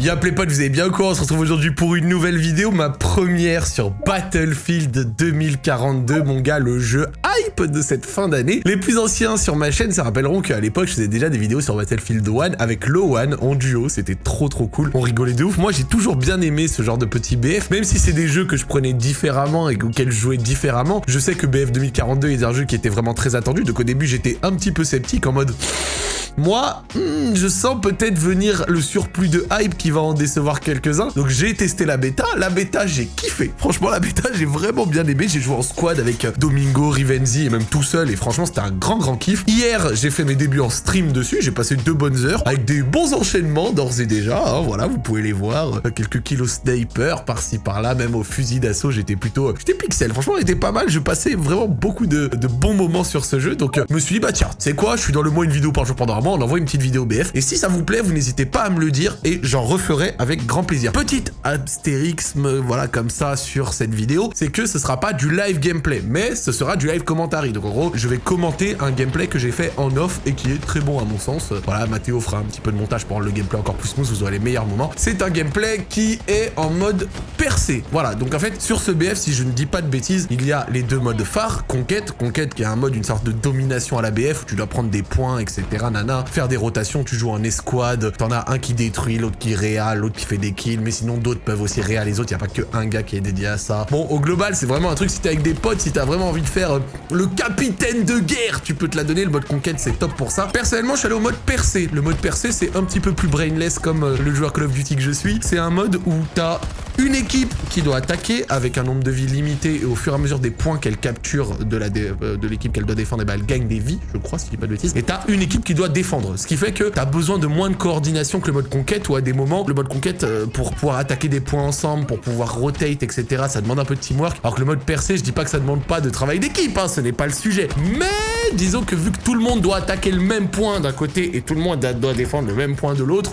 Y'a les potes, vous avez bien quoi On se retrouve aujourd'hui pour une nouvelle vidéo, ma première sur Battlefield 2042, mon gars, le jeu de cette fin d'année. Les plus anciens sur ma chaîne se rappelleront qu'à l'époque, je faisais déjà des vidéos sur Battlefield 1 avec Lowan en duo, c'était trop trop cool, on rigolait de ouf. Moi, j'ai toujours bien aimé ce genre de petits BF, même si c'est des jeux que je prenais différemment et auxquels je jouais différemment. Je sais que BF 2042 est un jeu qui était vraiment très attendu, donc au début, j'étais un petit peu sceptique en mode... Moi, hmm, je sens peut-être venir le surplus de hype qui va en décevoir quelques-uns. Donc j'ai testé la bêta. La bêta, j'ai kiffé. Franchement, la bêta, j'ai vraiment bien aimé. J'ai joué en squad avec Domingo, Rivenzi même tout seul. Et franchement, c'était un grand, grand kiff. Hier, j'ai fait mes débuts en stream dessus. J'ai passé deux bonnes heures avec des bons enchaînements d'ores et déjà. Hein. voilà, vous pouvez les voir. Euh, quelques kilos sniper par-ci, par-là. Même au fusil d'assaut, j'étais plutôt... Euh, j'étais pixel. Franchement, était pas mal. Je passais vraiment beaucoup de, bons moments sur ce jeu. Donc, je me suis dit, bah tiens, c'est quoi? Je suis dans le mois une vidéo par jour pendant un mois. On envoie une petite vidéo BF. Et si ça vous plaît, vous n'hésitez pas à me le dire et j'en referai avec grand plaisir. Petite astérixme, voilà, comme ça, sur cette vidéo, c'est que ce sera pas du live gameplay, mais ce sera du live Donc en gros, je vais commenter un gameplay que j'ai fait en off et qui est très bon à mon sens. Voilà, Mathéo fera un petit peu de montage pour rendre le gameplay encore plus smooth, vous aurez les meilleurs moments. C'est un gameplay qui est en mode percé. Voilà, donc en fait, sur ce BF, si je ne dis pas de bêtises, il y a les deux modes phares, conquête, conquête qui est un mode, une sorte de domination à la BF, où tu dois prendre des points, etc. Nana, faire des rotations, tu joues en escouade, t'en as un qui détruit, l'autre qui réa, l'autre qui fait des kills, mais sinon d'autres peuvent aussi réa les autres, y a pas que un gars qui est dédié à ça. Bon, au global, c'est vraiment un truc, si t'es avec des potes, si t'as vraiment envie de faire euh, le capitaine de guerre, tu peux te la donner, le mode conquête, c'est top pour ça. Personnellement, je suis allé au mode percé. Le mode percé, c'est un petit peu plus brainless comme euh, le joueur Call of Duty que je suis. C'est un mode où t'as une équipe qui doit attaquer avec un nombre de vies limité et au fur et à mesure des points qu'elle capture de euh, l'équipe qu'elle doit défendre, et eh ben elle gagne des vies, je crois, si je dis pas de bêtises. Et t'as une équipe qui doit défendre. Ce qui fait que t'as besoin de moins de coordination que le mode conquête, où à des moments, le mode conquête, euh, pour pouvoir attaquer des points ensemble, pour pouvoir rotate, etc., ça demande un peu de teamwork. Alors que le mode percé, je dis pas que ça demande pas de travail d'équipe, hein, ce n'est pas le sujet. Mais disons que vu que tout le monde doit attaquer le même point d'un côté et tout le monde doit défendre le même point de l'autre,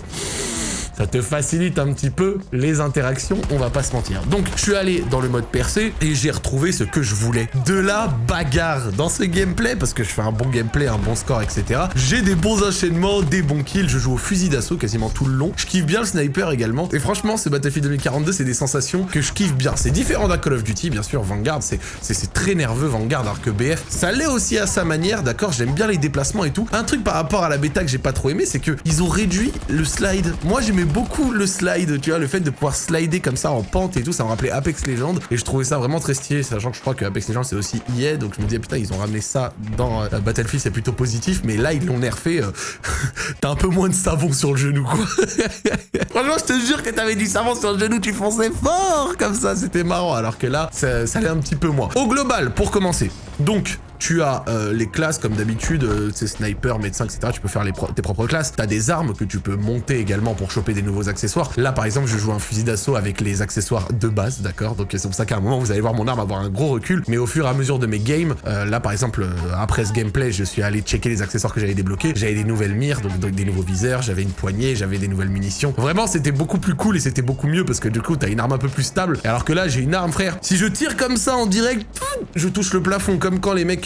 ça te facilite un petit peu les interactions, on va pas se mentir. Donc, je suis allé dans le mode percé et j'ai retrouvé ce que je voulais. De la bagarre dans ce gameplay, parce que je fais un bon gameplay, un bon score, etc. J'ai des bons enchaînements, des bons kills, je joue au fusil d'assaut quasiment tout le long. Je kiffe bien le sniper également. Et franchement, ce Battlefield 2042, c'est des sensations que je kiffe bien. C'est différent d'un Call of Duty, bien sûr, Vanguard, c'est très nerveux, Vanguard, alors que BF, ça l'est aussi à sa manière, d'accord J'aime bien les déplacements et tout. Un truc par rapport à la bêta que j'ai pas trop aimé, c'est que ils ont réduit le slide. Moi, j'aimais beaucoup le slide, tu vois, le fait de pouvoir slider comme ça en pente et tout, ça me rappelait Apex Legends, et je trouvais ça vraiment très stylé, sachant que je crois que Apex Legends c'est aussi EA, donc je me disais putain, ils ont ramené ça dans euh, Battlefield, c'est plutôt positif, mais là, ils l'ont nerfé, euh, t'as un peu moins de savon sur le genou, quoi. Franchement, je te jure que t'avais du savon sur le genou, tu fonçais fort comme ça, c'était marrant, alors que là, ça, ça allait un petit peu moins. Au global, pour commencer, donc, tu as euh, les classes comme d'habitude, euh, c'est sniper, médecin, etc. Tu peux faire tes propres classes. Tu as des armes que tu peux monter également pour choper des nouveaux accessoires. Là, par exemple, je joue un fusil d'assaut avec les accessoires de base, d'accord? Donc c'est pour ça qu'à un moment, vous allez voir mon arme avoir un gros recul. Mais au fur et à mesure de mes games, euh, là, par exemple, après ce gameplay, je suis allé checker les accessoires que j'avais débloqués. J'avais des nouvelles mires, donc, des nouveaux viseurs, j'avais une poignée, j'avais des nouvelles munitions. Vraiment, c'était beaucoup plus cool et c'était beaucoup mieux parce que du coup, t'as une arme un peu plus stable. Alors que là, j'ai une arme, frère. Si je tire comme ça en direct, je touche le plafond, comme quand les mecs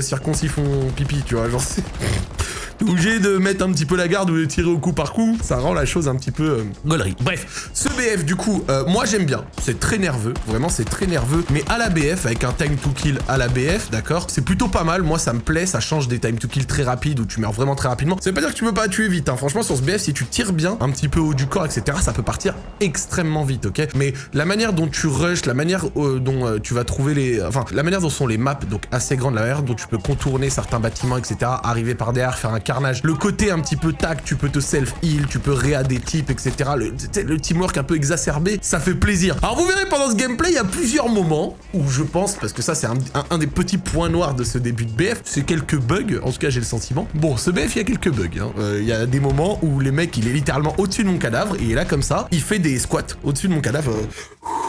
circoncis font pipi, tu vois, genre. c'est obligé de mettre un petit peu la garde ou de tirer au coup par coup. Ça rend la chose un petit peu euh, Bref, ce BF, du coup, euh, moi j'aime bien. C'est très nerveux. Vraiment, c'est très nerveux. Mais à la BF, avec un time to kill à la BF, d'accord C'est plutôt pas mal. Moi, ça me plaît. Ça change des time to kill très rapides où tu meurs vraiment très rapidement. Ça veut pas dire que tu peux pas tuer vite. Hein. Franchement, sur ce BF, si tu tires bien, un petit peu haut du corps, etc., ça peut partir extrêmement vite, ok? Mais la manière dont tu rush, la manière euh, dont euh, tu vas trouver les... Enfin, la manière dont sont les maps, donc assez grandes, la manière dont tu peux contourner certains bâtiments, etc., arriver par derrière, faire un Le côté un petit peu tac, tu peux te self-heal, tu peux réa des types, etc. Le, teamwork un peu exacerbé, ça fait plaisir. Alors vous verrez pendant ce gameplay, il y a plusieurs moments où je pense, parce que ça c'est un, des petits points noirs de ce début de BF, c'est quelques bugs, en tout cas j'ai le sentiment. Bon, ce BF, il y a quelques bugs. Hein. Euh, il y a des moments où les mecs, il est littéralement au-dessus de mon cadavre, il est là comme ça, il fait des squats au-dessus de mon cadavre. Euh,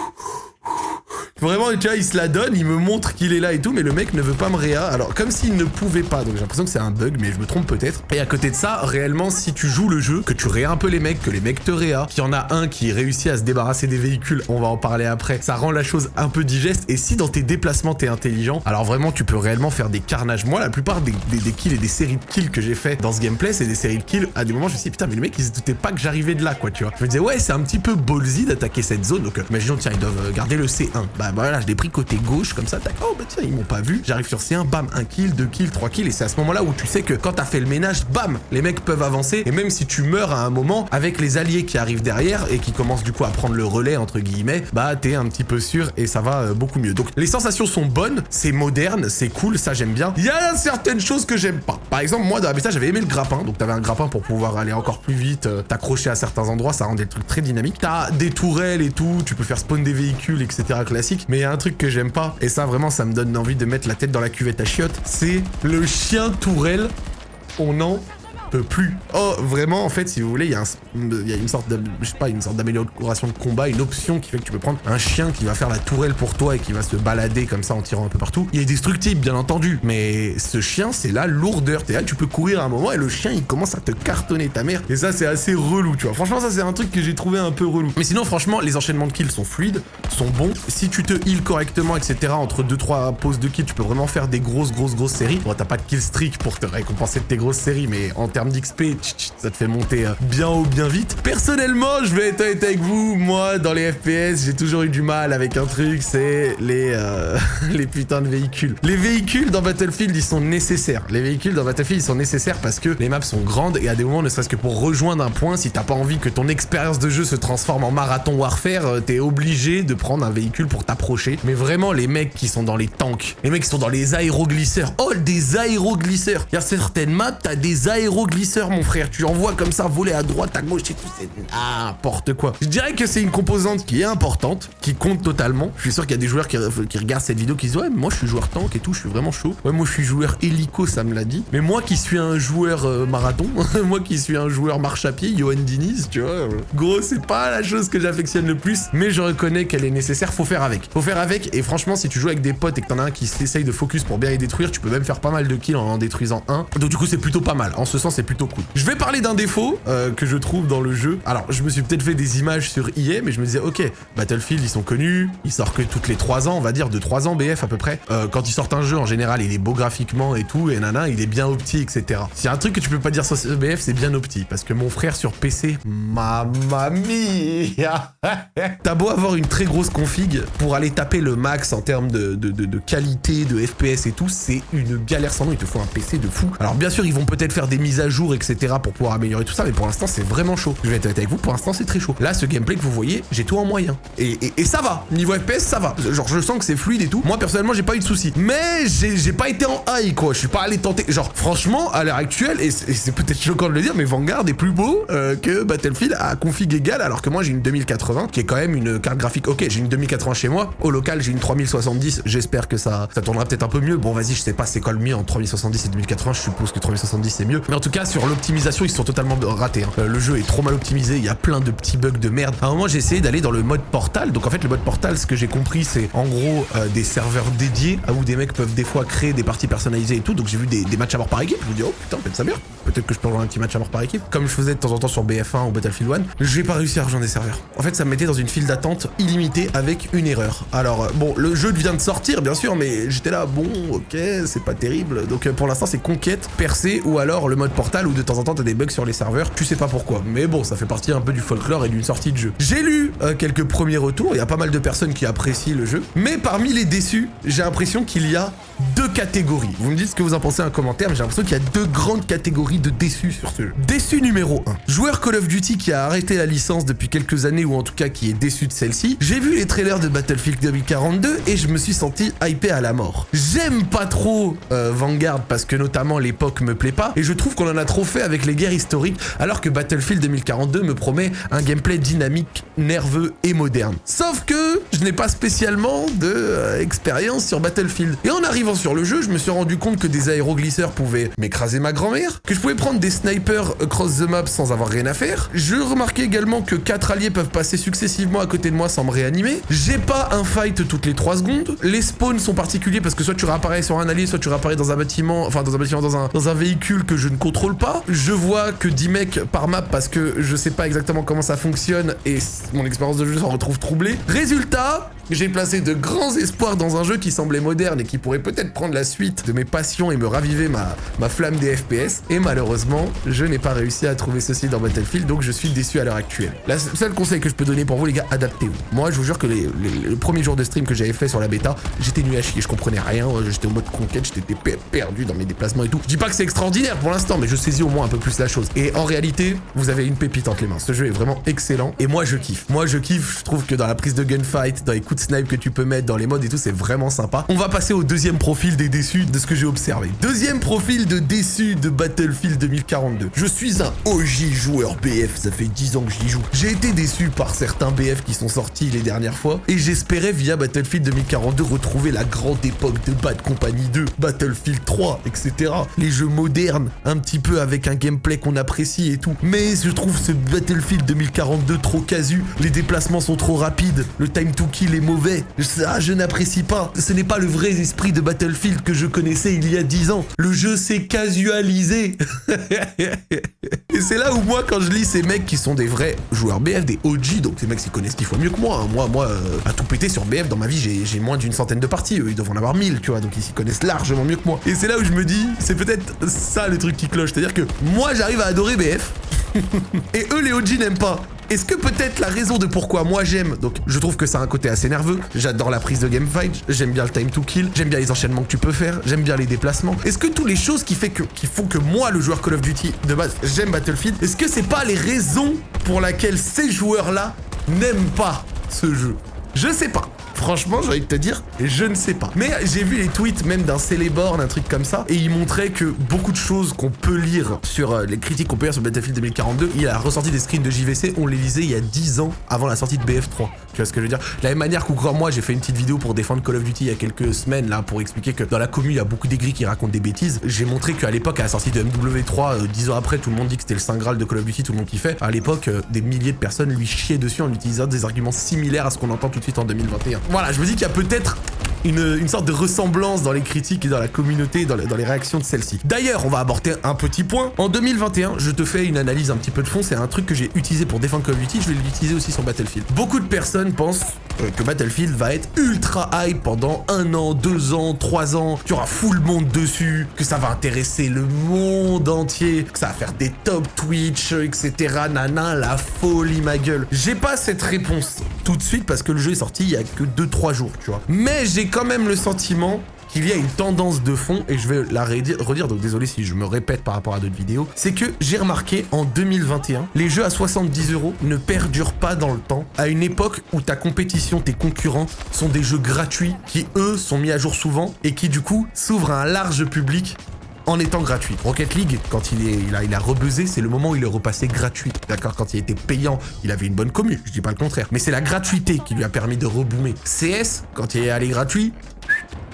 Vraiment, tu vois, il se la donne, il me montre qu'il est là et tout, mais le mec ne veut pas me réa. Alors, comme s'il ne pouvait pas, donc j'ai l'impression que c'est un bug, mais je me trompe peut-être. Et à côté de ça, réellement, si tu joues le jeu, que tu réa un peu les mecs, que les mecs te réa, qu'il y en a un qui réussit à se débarrasser des véhicules, on va en parler après, ça rend la chose un peu digeste. Et si dans tes déplacements t'es intelligent, alors vraiment tu peux réellement faire des carnages. Moi, la plupart des, kills et des séries de kills que j'ai fait dans ce gameplay, c'est des séries de kills. À des moments, je me suis dit, putain, mais les mecs, ils se doutaient pas que j'arrivais de là, quoi, tu vois. Je me disais, ouais, c'est un petit peu ballsy d'attaquer cette zone. Donc, euh, tiens, ils doivent garder le C1. Bah, voilà, je l'ai pris côté gauche, comme ça, tac. Oh, bah tiens, ils m'ont pas vu. J'arrive sur C1, bam, un kill, deux kills, trois kills. Et c'est à ce moment-là où tu sais que quand t'as fait le ménage, bam, les mecs peuvent avancer. Et même si tu meurs à un moment, avec les alliés qui arrivent derrière et qui commencent du coup à prendre le relais, entre guillemets, bah, t'es un petit peu sûr et ça va euh, beaucoup mieux. Donc, les sensations sont bonnes, c'est moderne, c'est cool, ça j'aime bien. Il y a certaines choses que j'aime pas. Par exemple, moi dans la bêta, j'avais aimé le grappin. Donc t'avais un grappin pour pouvoir aller encore plus vite, euh, t'accrocher à certains endroits, ça rend des trucs très dynamiques. T'as des tourelles et tout, tu peux faire spawn des véhicules, etc. classique. Mais il y a un truc que j'aime pas, et ça vraiment ça me donne envie de mettre la tête dans la cuvette à chiottes, c'est le chien tourelle. On en peut plus. Oh, vraiment, en fait, si vous voulez, il y, a une sorte de, je sais pas, une sorte d'amélioration de combat, une option qui fait que tu peux prendre un chien qui va faire la tourelle pour toi et qui va se balader comme ça en tirant un peu partout. Il est destructible, bien entendu, mais ce chien, c'est la lourdeur. T'es là, tu peux courir à un moment et le chien, il commence à te cartonner ta mère. Et ça, c'est assez relou, tu vois. Franchement, ça, c'est un truc que j'ai trouvé un peu relou. Mais sinon, franchement, les enchaînements de kills sont fluides, sont bons. Si tu te heal correctement, etc., entre 2-3 pauses de kills, tu peux vraiment faire des grosses, grosses, grosses séries. Bon, t'as pas de kill streak pour te récompenser de tes grosses séries, mais en termes d'XP, ça te fait monter euh, bien haut, bien vite. Personnellement, je vais être honnête avec vous, moi, dans les FPS, j'ai toujours eu du mal avec un truc, c'est les, euh, les putains de véhicules. Les véhicules dans Battlefield, ils sont nécessaires. Les véhicules dans Battlefield, ils sont nécessaires parce que les maps sont grandes et à des moments, ne serait-ce que pour rejoindre un point, si t'as pas envie que ton expérience de jeu se transforme en marathon warfare, euh, t'es obligé de prendre un véhicule pour t'approcher. Mais vraiment, les mecs qui sont dans les tanks, les mecs qui sont dans les aéroglisseurs, oh, des aéroglisseurs. Il y a certaines maps, t'as des aéroglisseurs mon frère. Tu envoies comme ça voler à droite, à gauche et tout, c'est n'importe quoi. Je dirais que c'est une composante qui est importante, qui compte totalement. Je suis sûr qu'il y a des joueurs qui, regardent cette vidéo qui disent ouais, moi je suis joueur tank et tout, je suis vraiment chaud. Ouais, moi je suis joueur hélico, ça me l'a dit. Mais moi qui suis un joueur euh, marathon, moi qui suis un joueur marche à pied, Johan Diniz, tu vois, euh, gros, c'est pas la chose que j'affectionne le plus, mais je reconnais qu'elle est nécessaire, faut faire avec. Faut faire avec, et franchement, si tu joues avec des potes et que t'en as un qui essaye de focus pour bien les détruire, tu peux même faire pas mal de kills en en détruisant un. Donc du coup, c'est plutôt pas mal. En ce sens, c'est plutôt cool. Je vais parler d'un défaut euh, que je trouve dans le jeu. Alors, je me suis peut-être fait des images sur EA, mais je me disais, ok, Battlefield, ils sont connus, ils sortent que toutes les 3 ans, on va dire, de 3 ans BF à peu près. Euh, quand ils sortent un jeu, en général, il est beau graphiquement et tout, et nana, il est bien opti, etc. S'il y a un truc que tu peux pas dire sur BF, c'est bien opti, parce que mon frère sur PC, mamma mia T'as beau avoir une très grosse config, pour aller taper le max en termes de, qualité, de FPS et tout, c'est une galère sans nom, il te faut un PC de fou. Alors bien sûr, ils vont peut-être faire des mises à jour, etc pour pouvoir améliorer tout ça, mais pour l'instant c'est vraiment chaud. Je vais être avec vous, pour l'instant c'est très chaud. Là, ce gameplay que vous voyez, j'ai tout en moyen. Et, ça va, niveau FPS, ça va. Genre, je sens que c'est fluide et tout. Moi, personnellement, j'ai pas eu de soucis. Mais j'ai pas été en high, quoi. Je suis pas allé tenter. Genre, franchement, à l'heure actuelle, et c'est peut-être choquant de le dire, mais Vanguard est plus beau euh, que Battlefield à config égale, alors que moi j'ai une 2080, qui est quand même une carte graphique. Ok, j'ai une 2080 chez moi. Au local, j'ai une 3070. J'espère que ça, ça tournera peut-être un peu mieux. Bon, vas-y, je sais pas c'est quoi le mieux en 3070 et 2080. Je suppose que 3070 c'est mieux. Mais en tout cas, sur l'optimisation, ils sont totalement ratés. Hein. Euh, le jeu est trop mal optimisé, il y a plein de petits bugs de merde. À un moment, j'ai essayé d'aller dans le mode portal. Donc en fait, le mode portal, ce que j'ai compris, c'est en gros euh, des serveurs dédiés où des mecs peuvent des fois créer des parties personnalisées et tout. Donc j'ai vu des, matchs à mort par équipe. Je me dis, oh putain, peut-être ça bien. Que je peux rejoindre un petit match à mort par équipe. Comme je faisais de temps en temps sur BF1 ou Battlefield 1. J'ai pas réussi à rejoindre des serveurs. En fait, ça me mettait dans une file d'attente illimitée avec une erreur. Alors, euh, bon, le jeu vient de sortir, bien sûr, mais j'étais là, bon, ok, c'est pas terrible. Donc pour l'instant, c'est conquête, percée ou alors le mode portal où de temps en temps, t'as des bugs sur les serveurs, tu sais pas pourquoi. Mais bon, ça fait partie un peu du folklore et d'une sortie de jeu. J'ai lu euh, quelques premiers retours, il y a pas mal de personnes qui apprécient le jeu, mais parmi les déçus, j'ai l'impression qu'il y a deux catégories. Vous me dites ce que vous en pensez en commentaire, mais j'ai l'impression qu'il y a deux grandes catégories de déçus sur ce jeu. Déçu numéro 1. Joueur Call of Duty qui a arrêté la licence depuis quelques années, ou en tout cas qui est déçu de celle-ci. J'ai vu les trailers de Battlefield 2042 et je me suis senti hypé à la mort. J'aime pas trop euh, Vanguard parce que notamment l'époque me plaît pas, et je trouve qu'on en a trop fait avec les guerres historiques, alors que Battlefield 2042 me promet un gameplay dynamique, nerveux et moderne. Sauf que je n'ai pas spécialement de euh, sur Battlefield. Et en sur le jeu, je me suis rendu compte que des aéroglisseurs pouvaient m'écraser ma grand-mère, que je pouvais prendre des snipers across the map sans avoir rien à faire. Je remarquais également que 4 alliés peuvent passer successivement à côté de moi sans me réanimer. J'ai pas un fight toutes les 3 secondes. Les spawns sont particuliers parce que soit tu réapparais sur un allié, soit tu réapparais dans un bâtiment, enfin dans un bâtiment, dans un, dans un véhicule que je ne contrôle pas. Je vois que 10 mecs par map parce que je sais pas exactement comment ça fonctionne et mon expérience de jeu s'en retrouve troublée. Résultat, j'ai placé de grands espoirs dans un jeu qui semblait moderne et qui pourrait peut-être prendre la suite de mes passions et me raviver ma, ma flamme des FPS. Et malheureusement, je n'ai pas réussi à trouver ceci dans Battlefield, donc je suis déçu à l'heure actuelle. Le seul conseil que je peux donner pour vous, les gars, adaptez-vous. Moi, je vous jure que les, le premier jour de stream que j'avais fait sur la bêta, j'étais nu à chier, je comprenais rien, j'étais en mode conquête, j'étais perdu dans mes déplacements et tout. Je dis pas que c'est extraordinaire pour l'instant, mais je saisis au moins un peu plus la chose. Et en réalité, vous avez une pépite entre les mains. Ce jeu est vraiment excellent et moi, je kiffe. Moi, je kiffe, je trouve que dans la prise de gunfight, dans les coups de snipe que tu peux mettre, dans les modes et tout, c'est vraiment sympa. On va passer au deuxième profil des déçus de ce que j'ai observé. Deuxième profil de déçus de Battlefield 2042. Je suis un OG joueur BF, ça fait 10 ans que j'y joue. J'ai été déçu par certains BF qui sont sortis les dernières fois et j'espérais via Battlefield 2042 retrouver la grande époque de Bad Company 2, Battlefield 3, etc. Les jeux modernes, un petit peu avec un gameplay qu'on apprécie et tout. Mais je trouve ce Battlefield 2042 trop casu, les déplacements sont trop rapides, le time to kill est mauvais, ça, je n'apprécie pas. Ce n'est pas le vrai esprit de Battlefield que je connaissais il y a 10 ans. Le jeu s'est casualisé. Et c'est là où moi, quand je lis ces mecs qui sont des vrais joueurs BF, des OG, donc ces mecs qui connaissent qu'il faut mieux que moi. Hein. Moi, moi, euh, à tout péter sur BF, dans ma vie, j'ai moins d'une centaine de parties. Eux, ils doivent en avoir 1000, tu vois, donc ils s'y connaissent largement mieux que moi. Et c'est là où je me dis, c'est peut-être ça le truc qui cloche. C'est-à-dire que moi, j'arrive à adorer BF. et eux, les OG n'aiment pas. Est-ce que peut-être la raison de pourquoi moi j'aime, donc je trouve que ça a un côté assez nerveux, j'adore la prise de game fight, j'aime bien le time to kill, j'aime bien les enchaînements que tu peux faire, j'aime bien les déplacements. Est-ce que toutes les choses qui, qui font que moi, le joueur Call of Duty de base, j'aime Battlefield, est-ce que c'est pas les raisons pour lesquelles ces joueurs-là n'aiment pas ce jeu? Je sais pas. Franchement, j'ai envie de te dire, je ne sais pas. Mais j'ai vu les tweets même d'un Celeborn, un truc comme ça, et il montrait que beaucoup de choses qu'on peut lire sur euh, les critiques qu'on peut lire sur Battlefield 2042, il a ressorti des screens de JVC, on les lisait il y a 10 ans avant la sortie de BF3. Tu vois ce que je veux dire? De la même manière qu'encore moi, j'ai fait une petite vidéo pour défendre Call of Duty il y a quelques semaines, là, pour expliquer que dans la commune, il y a beaucoup d'aigris qui racontent des bêtises. J'ai montré qu'à l'époque, à la sortie de MW3, 10 euh, ans après, tout le monde dit que c'était le Saint Graal de Call of Duty, tout le monde kiffait. À l'époque, euh, des milliers de personnes lui chiaient dessus en utilisant des arguments similaires à ce qu'on entend tout de suite en 2021. Voilà, je me dis qu'il y a peut peut-être une, sorte de ressemblance dans les critiques et dans la communauté, dans, les réactions de celle-ci. D'ailleurs, on va aborder un petit point. En 2021, je te fais une analyse un petit peu de fond. C'est un truc que j'ai utilisé pour défendre Call of Duty. Je vais l'utiliser aussi sur Battlefield. Beaucoup de personnes pensent euh, que Battlefield va être ultra hype pendant un an, deux ans, trois ans, qu'il y aura full monde dessus, que ça va intéresser le monde entier, que ça va faire des top Twitch, etc. Nana, la folie, ma gueule. J'ai pas cette réponse tout de suite parce que le jeu est sorti il y a que 2-3 jours, tu vois. Mais j'ai quand même le sentiment qu'il y a une tendance de fond, et je vais la redire, donc désolé si je me répète par rapport à d'autres vidéos, c'est que j'ai remarqué en 2021, les jeux à 70 euros ne perdurent pas dans le temps, à une époque où ta compétition, tes concurrents sont des jeux gratuits qui, eux, sont mis à jour souvent, et qui, du coup, s'ouvrent à un large public en étant gratuit. Rocket League, quand il, est, a, il a rebuzzé, c'est le moment où il est repassé gratuit. D'accord Quand il était payant, il avait une bonne commu, je dis pas le contraire. Mais c'est la gratuité qui lui a permis de reboomer. CS, quand il est allé gratuit,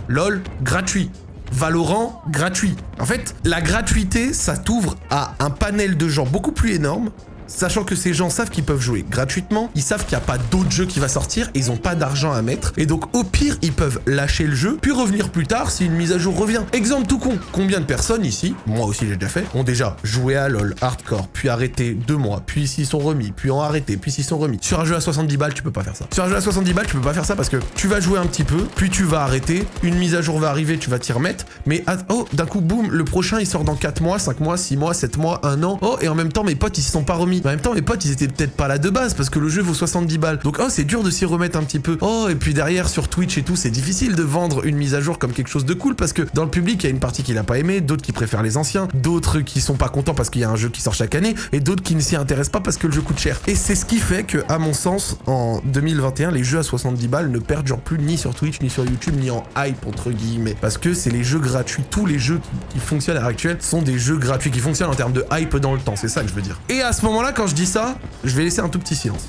LOL, gratuit. Valorant, gratuit. En fait, la gratuité, ça t'ouvre à un panel de gens beaucoup plus énorme Sachant que ces gens savent qu'ils peuvent jouer gratuitement, ils savent qu'il n'y a pas d'autre jeu qui va sortir, ils n'ont pas d'argent à mettre, et donc au pire, ils peuvent lâcher le jeu, puis revenir plus tard si une mise à jour revient. Exemple tout con, combien de personnes ici, moi aussi j'ai déjà fait, ont déjà joué à LoL hardcore, puis arrêté deux mois, puis s'ils sont remis, puis ont arrêté, puis s'ils sont remis. Sur un jeu à 70 balles, tu peux pas faire ça. Sur un jeu à 70 balles, tu peux pas faire ça parce que tu vas jouer un petit peu, puis tu vas arrêter, une mise à jour va arriver, tu vas t'y remettre, mais oh, d'un coup, boum, le prochain il sort dans 4 mois, 5 mois, 6 mois, 7 mois, 1 an, oh, et en même temps mes potes ils s'y sont pas remis. En même temps, mes potes, ils étaient peut-être pas là de base parce que le jeu vaut 70 balles. Donc, oh, c'est dur de s'y remettre un petit peu. Oh, et puis derrière, sur Twitch et tout, c'est difficile de vendre une mise à jour comme quelque chose de cool parce que dans le public, il y a une partie qui l'a pas aimé, d'autres qui préfèrent les anciens, d'autres qui sont pas contents parce qu'il y a un jeu qui sort chaque année et d'autres qui ne s'y intéressent pas parce que le jeu coûte cher. Et c'est ce qui fait que, à mon sens, en 2021, les jeux à 70 balles ne perdurent plus ni sur Twitch, ni sur YouTube, ni en hype, entre guillemets. Parce que c'est les jeux gratuits. Tous les jeux qui, qui fonctionnent à l'heure actuelle sont des jeux gratuits qui fonctionnent en termes de hype dans le temps. C'est ça que je veux dire. Et à ce moment-là, quand je dis ça, je vais laisser un tout petit silence.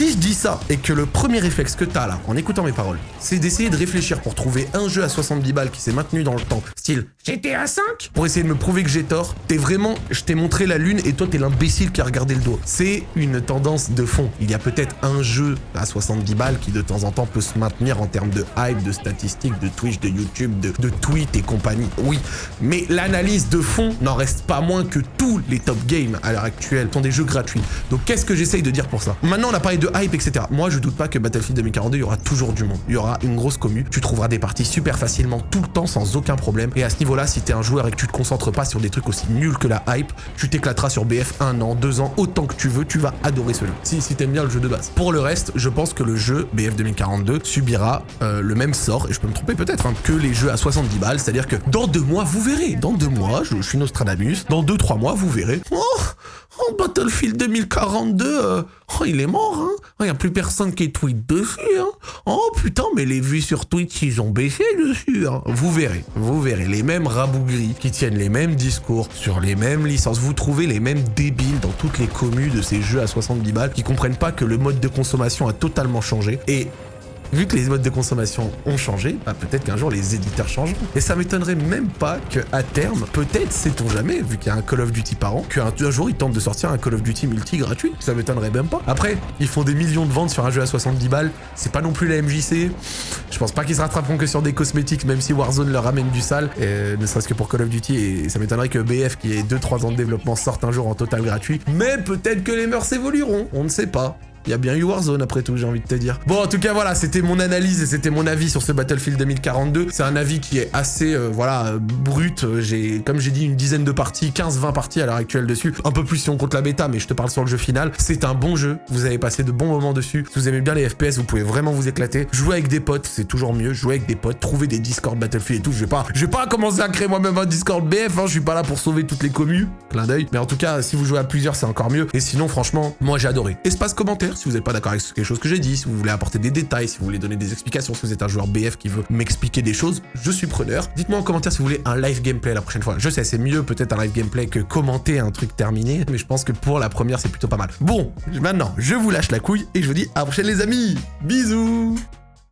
Si je dis ça et que le premier réflexe que t'as là, en écoutant mes paroles, c'est d'essayer de réfléchir pour trouver un jeu à 70 balles qui s'est maintenu dans le temps style GTA 5 pour essayer de me prouver que j'ai tort. T'es vraiment, je t'ai montré la lune et toi t'es l'imbécile qui a regardé le dos. C'est une tendance de fond. Il y a peut-être un jeu à 70 balles qui de temps en temps peut se maintenir en termes de hype, de statistiques, de Twitch, de YouTube, de, de tweets et compagnie. Oui, mais l'analyse de fond n'en reste pas moins que tous les top games à l'heure actuelle sont des jeux gratuits. Donc qu'est-ce que j'essaye de dire pour ça? Maintenant on a parlé de hype, etc. Moi je doute pas que Battlefield 2042, il y aura toujours du monde. Il y aura une grosse commu. Tu trouveras des parties super facilement tout le temps sans aucun problème. Et à ce niveau-là, si t'es un joueur et que tu te concentres pas sur des trucs aussi nuls que la hype, tu t'éclateras sur BF un an, deux ans, autant que tu veux, tu vas adorer ce jeu. Si, si t'aimes bien le jeu de base. Pour le reste, je pense que le jeu BF 2042 subira euh, le même sort, et je peux me tromper peut-être, hein, que les jeux à 70 balles, c'est-à-dire que dans deux mois, vous verrez. Dans deux mois, je, suis Nostradamus, dans deux, trois mois, vous verrez. Oh, oh Battlefield 2042, euh, oh, il est mort, hein. Il n'y a plus personne qui tweet dessus, hein. Oh putain, mais les vues sur Twitch, ils ont baissé dessus, hein. Vous verrez, vous verrez. Les mêmes rabougris qui tiennent les mêmes discours sur les mêmes licences. Vous trouvez les mêmes débiles dans toutes les communes de ces jeux à 70 balles qui comprennent pas que le mode de consommation a totalement changé. Et vu que les modes de consommation ont changé, bah peut-être qu'un jour les éditeurs changeront. Et ça m'étonnerait même pas qu'à terme, peut-être, sait-on jamais, vu qu'il y a un Call of Duty par an, qu'un jour ils tentent de sortir un Call of Duty multi gratuit. Ça m'étonnerait même pas. Après, ils font des millions de ventes sur un jeu à 70 balles. C'est pas non plus la MJC. Je pense pas qu'ils se rattraperont que sur des cosmétiques, même si Warzone leur ramène du sale, et ne serait-ce que pour Call of Duty. Et ça m'étonnerait que BF, qui est 2-3 ans de développement, sorte un jour en total gratuit. Mais peut-être que les mœurs évolueront. On ne sait pas. Il y a bien eu Warzone après tout, j'ai envie de te dire. Bon, en tout cas, voilà, c'était mon analyse et c'était mon avis sur ce Battlefield 2042. C'est un avis qui est assez, euh, voilà, brut. J'ai, comme j'ai dit, une dizaine de parties, 15-20 parties à l'heure actuelle dessus. Un peu plus si on compte la bêta, mais je te parle sur le jeu final. C'est un bon jeu. Vous avez passé de bons moments dessus. Si vous aimez bien les FPS, vous pouvez vraiment vous éclater. Jouer avec des potes, c'est toujours mieux. Jouer avec des potes, trouver des Discord Battlefield et tout. Je vais pas, je vais pas commencer à créer moi-même un Discord BF. Hein. Je suis pas là pour sauver toutes les communes. Clin d'œil. Mais en tout cas, si vous jouez à plusieurs, c'est encore mieux. Et sinon, franchement, moi j'ai adoré. Espace commentaire, si vous n'êtes pas d'accord avec quelque chose que j'ai dit, si vous voulez apporter des détails, si vous voulez donner des explications, si vous êtes un joueur BF qui veut m'expliquer des choses, je suis preneur. Dites-moi en commentaire si vous voulez un live gameplay la prochaine fois. Je sais, c'est mieux peut-être un live gameplay que commenter un truc terminé, mais je pense que pour la première, c'est plutôt pas mal. Bon, maintenant, je vous lâche la couille et je vous dis à la prochaine les amis Bisous